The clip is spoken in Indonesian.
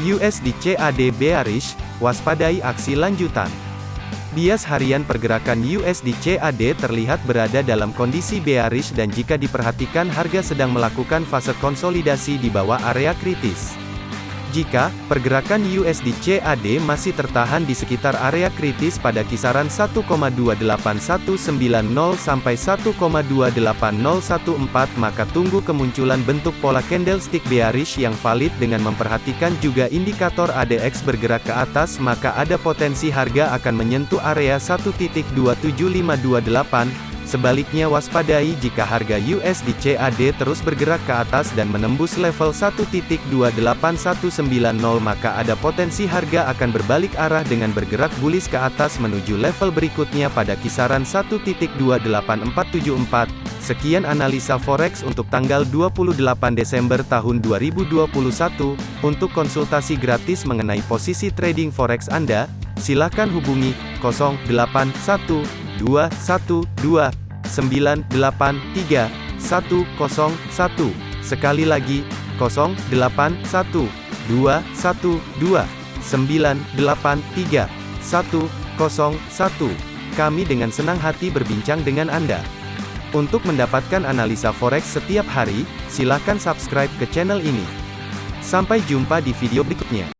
USD CAD bearish, waspadai aksi lanjutan. Bias harian pergerakan USD CAD terlihat berada dalam kondisi bearish dan jika diperhatikan harga sedang melakukan fase konsolidasi di bawah area kritis. Jika pergerakan USD CAD masih tertahan di sekitar area kritis pada kisaran 1,28190 sampai 1,28014 maka tunggu kemunculan bentuk pola candlestick bearish yang valid dengan memperhatikan juga indikator ADX bergerak ke atas maka ada potensi harga akan menyentuh area 1.27528 Sebaliknya waspadai jika harga USD CAD terus bergerak ke atas dan menembus level 1.28190 maka ada potensi harga akan berbalik arah dengan bergerak bullish ke atas menuju level berikutnya pada kisaran 1.28474. Sekian analisa forex untuk tanggal 28 Desember tahun 2021. Untuk konsultasi gratis mengenai posisi trading forex Anda, silakan hubungi 081212 983 101. Sekali lagi, 081 212 983 101. Kami dengan senang hati berbincang dengan Anda. Untuk mendapatkan analisa forex setiap hari, silakan subscribe ke channel ini. Sampai jumpa di video berikutnya.